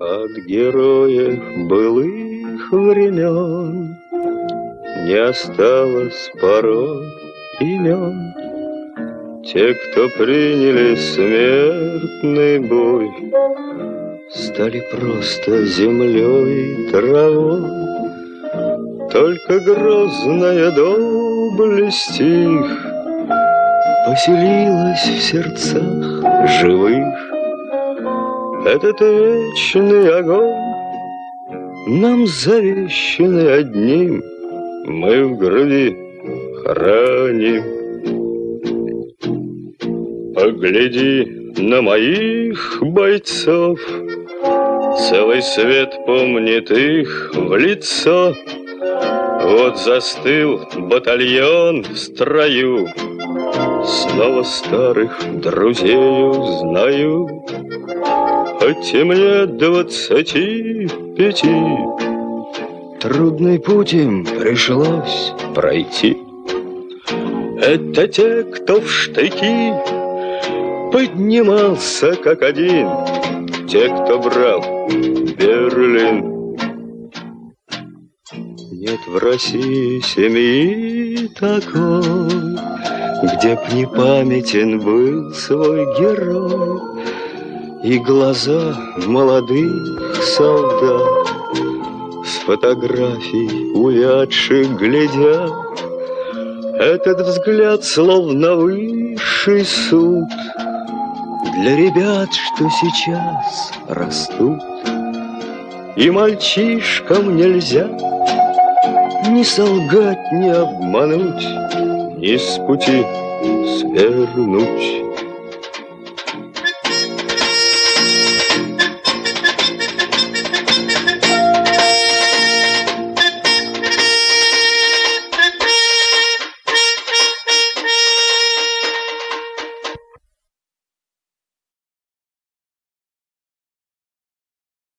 От героев былых времен Не осталось порой имен. Те, кто приняли смертный бой, Стали просто землей и травой. Только грозная доблесть их Поселилась в сердцах живых. Этот вечный огонь Нам завещанный одним Мы в груди храним. Погляди на моих бойцов, Целый свет помнит их в лицо. Вот застыл батальон в строю, Снова старых друзей узнаю. И мне двадцати пяти, Трудный путь им пришлось пройти. Это те, кто в штыки поднимался как один, Те, кто брал Берлин. Нет в России семьи такой, Где б не памятен был свой герой, И глаза молодых солдат С фотографий увядших глядят, Этот взгляд словно высший суд Для ребят, что сейчас растут. И мальчишкам нельзя Ни солгать, ни обмануть, Ни с пути свернуть.